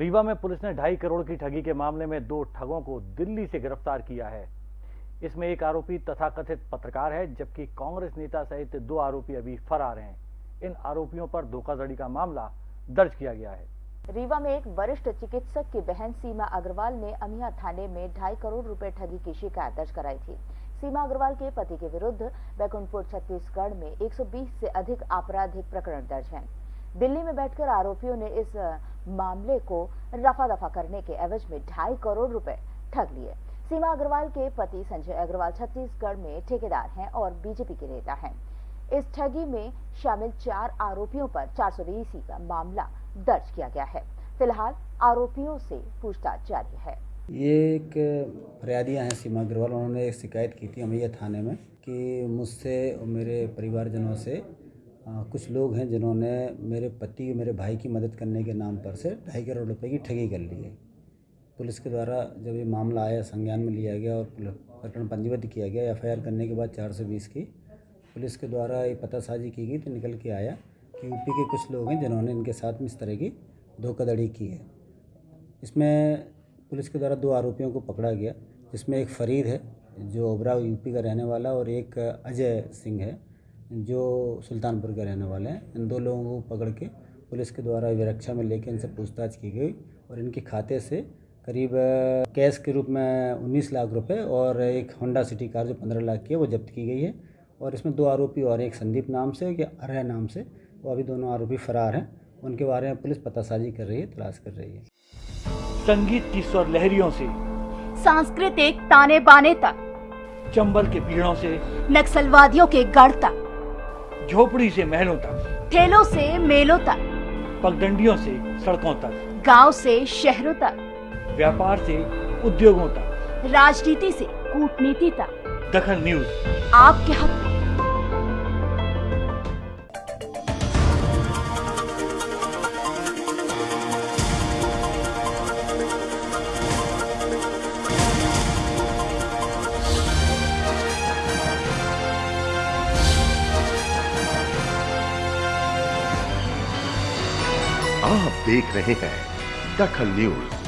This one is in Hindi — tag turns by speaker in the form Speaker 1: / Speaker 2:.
Speaker 1: रीवा में पुलिस ने ढाई करोड़ की ठगी के मामले में दो ठगों को दिल्ली से गिरफ़्तार किया है। इसमें एक आरोपी तथाकथित पत्रकार है, जबकि कांग्रेस नेता सहित दो आरोपी अभी फरार हैं। इन आरोपियों पर धोखाधड़ी का मामला दर्ज किया गया है।
Speaker 2: रीवा में एक वरिष्ठ चिकित्सक की बहन सीमा अग्रवाल ने अमिया थाने में ढाई करोड़ रुपए ठगी की शिकायत दर्ज कराई थी। सीमा अग्रवाल के पति के विरुद्ध बैकुंठपुर, छत्तीसगढ़ में 120 से अधिक आपराधिक प्रकरण दर्ज हैं। दिल्ली में बैठकर आरोपियों ने इस मामले को रफा दफ़ा करने के एवज में ढाई करोड़ रुपए ठग लिए। सीमा अग्रवाल के पति संजय अग्रवाल छत्तीसगढ़ में ठेकेदार हैं और बीजेपी के नेता हैं। इस ठगी में शामिल चार आरोपियों पर चार सौ बीस का मामला दर्ज किया गया है। फ़िलहाल आरोपियों से पूछताछ जारी है।
Speaker 3: ये एक फरियादियाँ हैं सीमा अग्रवाल। उन्होंने एक शिकायत की थी अमैया थाने में कि मुझसे और मेरे परिवारजनों से कुछ लोग हैं जिन्होंने मेरे पति मेरे भाई की मदद करने के नाम पर से ढाई करोड़ रुपए की ठगी कर ली है। पुलिस के द्वारा जब ये मामला आया, संज्ञान में लिया गया और प्रकरण पंजीबद्ध किया गया, एफआईआर करने के बाद चार सौ बीस की, पुलिस के द्वारा ये पतासाजी की गई तो निकल के आया कि यूपी के कुछ लोग हैं जिन्होंने इनके साथ में इस तरह की धोखाधड़ी की है। इसमें पुलिस के द्वारा दो आरोपियों को पकड़ा गया, जिसमें एक फरीद है, जो ओबरा यूपी का रहने वाला, और एक अजय सिंह है। जो सुल्तानपुर के रहने वाले हैं इन दो लोगों को पकड़ के पुलिस के द्वारा विरक्षा में लेकर इनसे पूछताछ की गई और इनके खाते से करीब कैश के रूप में 19 लाख रुपए और एक होंडा सिटी कार जो 15 लाख की है वो जब्त की गई है। और इसमें दो आरोपी और एक संदीप नाम से या अरय नाम से वो अभी दोनों आरोपी फरार हैं। उनके बारे में पुलिस पतासाजी कर रही है तलाश कर रही है।
Speaker 1: संगीत की स्वर लहरियों से
Speaker 4: सांस्कृतिक ताने बाने तक
Speaker 1: चंबल के पीड़ों से
Speaker 4: नक्सलवादियों के गढ़ तक।
Speaker 1: झोपड़ी से महलों तक।
Speaker 4: ठेलों से मेलों तक।
Speaker 1: पगडंडियों से सड़कों तक।
Speaker 4: गाँव से शहरों तक।
Speaker 1: व्यापार से उद्योगों तक।
Speaker 4: राजनीति से कूटनीति तक।
Speaker 1: दखन न्यूज़।
Speaker 4: आपके हक।
Speaker 5: आप देख रहे हैं दखल न्यूज़।